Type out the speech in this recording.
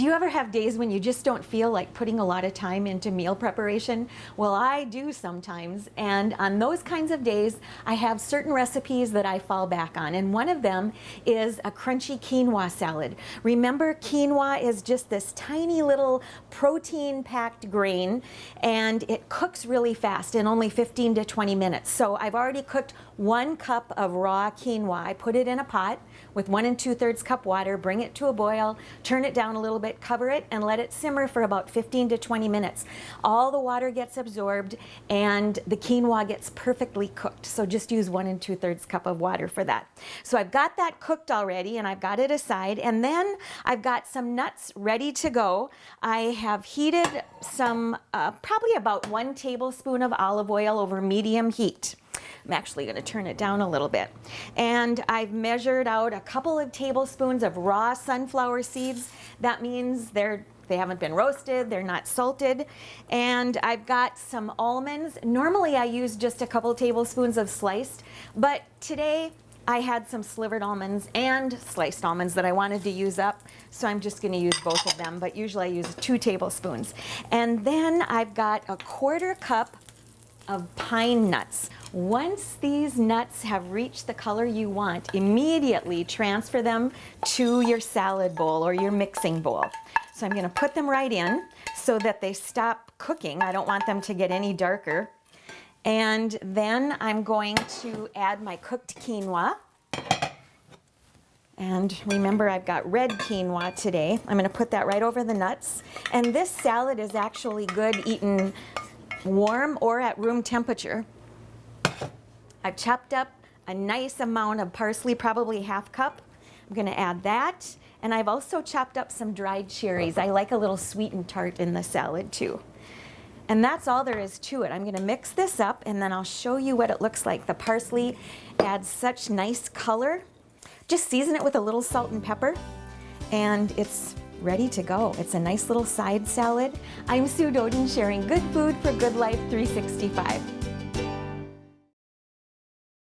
Do you ever have days when you just don't feel like putting a lot of time into meal preparation? Well, I do sometimes, and on those kinds of days, I have certain recipes that I fall back on, and one of them is a crunchy quinoa salad. Remember, quinoa is just this tiny little protein-packed grain, and it cooks really fast in only 15 to 20 minutes. So I've already cooked one cup of raw quinoa. I put it in a pot with one and two thirds cup water, bring it to a boil, turn it down a little bit, cover it, and let it simmer for about 15 to 20 minutes. All the water gets absorbed and the quinoa gets perfectly cooked. So just use one and two thirds cup of water for that. So I've got that cooked already and I've got it aside. And then I've got some nuts ready to go. I have heated some, uh, probably about one tablespoon of olive oil over medium heat. I'm actually going to turn it down a little bit. And I've measured out a couple of tablespoons of raw sunflower seeds. That means they're they haven't been roasted, they're not salted. And I've got some almonds. Normally I use just a couple tablespoons of sliced, but today I had some slivered almonds and sliced almonds that I wanted to use up, so I'm just going to use both of them, but usually I use two tablespoons. And then I've got a quarter cup of pine nuts. Once these nuts have reached the color you want, immediately transfer them to your salad bowl or your mixing bowl. So I'm going to put them right in so that they stop cooking. I don't want them to get any darker. And then I'm going to add my cooked quinoa. And remember, I've got red quinoa today. I'm going to put that right over the nuts. And this salad is actually good eaten warm or at room temperature. I've chopped up a nice amount of parsley, probably half cup. I'm gonna add that. And I've also chopped up some dried cherries. I like a little sweet and tart in the salad too. And that's all there is to it. I'm gonna mix this up and then I'll show you what it looks like. The parsley adds such nice color. Just season it with a little salt and pepper and it's ready to go. It's a nice little side salad. I'm Sue Doden sharing good food for good life 365.